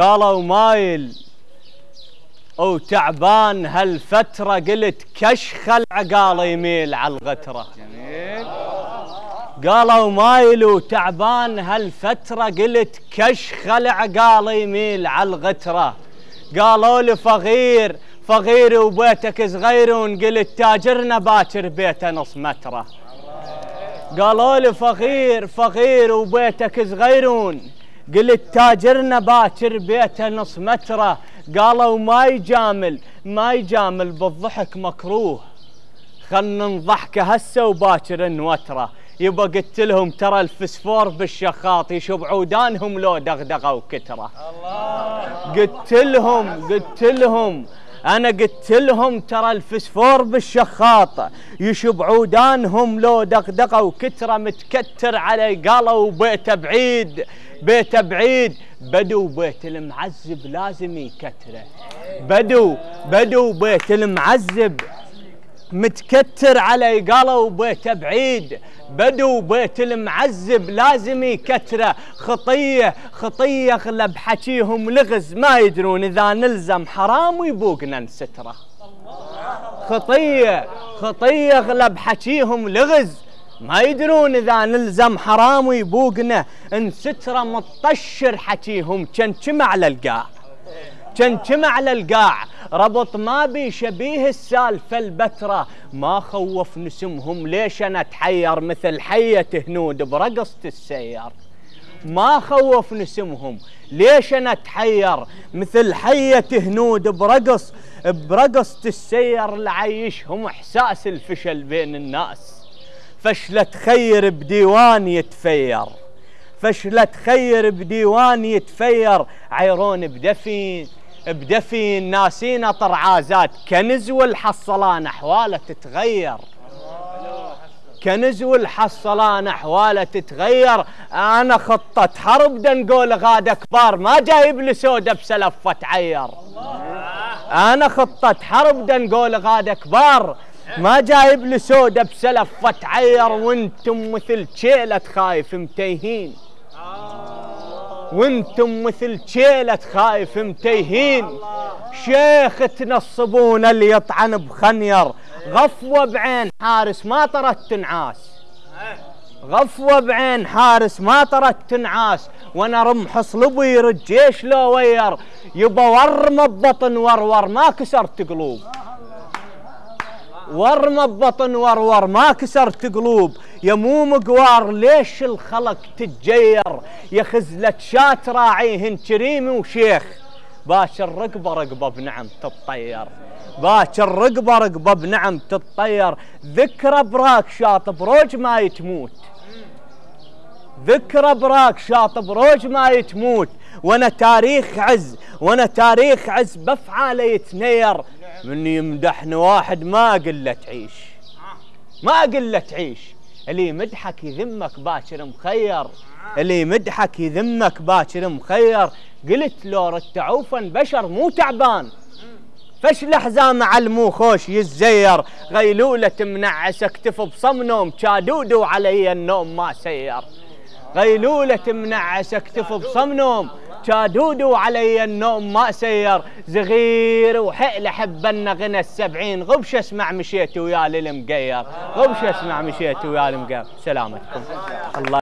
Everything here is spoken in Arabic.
قالوا مايل. وتعبان هالفترة قلت كشخ العقال يميل على الغترة. جميل. قالوا مايل وتعبان هالفترة قلت كشخ العقال يميل على الغترة. قالوا لي فغير فغير وبيتك صغيرون قلت تاجرنا باكر بيته نص مترة. قالوا لي فغير فغير وبيتك صغيرون. قلت تاجرنا باكر بيته نص متره. قالوا ما يجامل ما يجامل بالضحك مكروه. خلنا نضحك هسه وباكر نوتره. يبا قلت لهم ترى الفسفور بالشخاط يشب عودانهم لو دغدغة وكتره. قلت لهم قلت لهم أنا قلت لهم ترى الفسفور بالشخاط يشب عودانهم لو دغدغه وكترة متكتر علي قالوا بيته بعيد بيته بعيد. بدو بيت المعذب لازم يكتره. بدو بدو بيت المعذب متكتر علي قالوا بيته بعيد. بدو بيت المعذب لازم يكتره. خطية خطية اغلب حكيهم لغز. ما يدرون إذا نلزم حرام ويبوقنا نستره. خطية خطية اغلب حكيهم لغز. ما يدرون إذا نلزم حرام ويبوقنا نستره. مطشر حكيهم كان كم على القاع. كم على القاع. ربط ما بي شبيه السالفة البترة. ما خوف نسمهم ليش أنا أتحير مثل حية هنود برقصة السير. ما خوف نسمهم ليش أنا أتحير مثل حية هنود برقص برقصة السير لعيشهم إحساس الفشل بين الناس. فشلة خير بديوان يتفير. فشلة خير بديوان يتفير. عيرون بدفين بدفي ناسين طرعازات كنز والحصلان أحوالة تتغير. كنز والحصلان أحوالة تتغير. أنا خطة حرب دنقول غادة كبار ما جايب لي سودة بسلفة عير. أنا خطة حرب دنقول غادة كبار ما جايب لي سودة بسلفة عير. وأنتم مثل شيلة خايف متيهين. وأنتم مثل شيلة خايف متيهين. شيخ تنصبون اللي يطعن بخنير. غفوة بعين حارس ما طرت تنعاس. غفوة بعين حارس ما طرت تنعاس. وأنا رمح صلبي يرد جيش لو وير. يبا ورم ببطن ورور ما كسرت قلوب. ورم ببطن ورور ما كسرت قلوب. يا مو مقوار ليش الخلق تتجير؟ يا خزلة شات راعيهن كريم وشيخ. باشر رقبة رقبة بنعم تتطير. باشر رقبة رقبة بنعم تتطير. ذكرى براك شاط بروج ما يتموت. ذكرى براك شاط بروج ما يتموت. وأنا تاريخ عز وأنا تاريخ عز بفعاله يتنير. من يمدحني واحد ما أقول تعيش ما أقول تعيش اللي يمدحك يذمك باكر مخير. اللي يمدحك يذمك باكر مخير. قلت لو رتعوفا بشر مو تعبان. فش الحزام على خوش يزير. غيلولة منعس اكتف بصمنوم كادودو علي النوم ما سير. غيلولة منعس اكتف بصمنوم. كادودو علي النوم ما سير. زغير وحيل حبنا غنى السبعين. غبش اسمع مشيت ويا المقير غبش اسمع مشيت ويا المقير سلامتكم. الله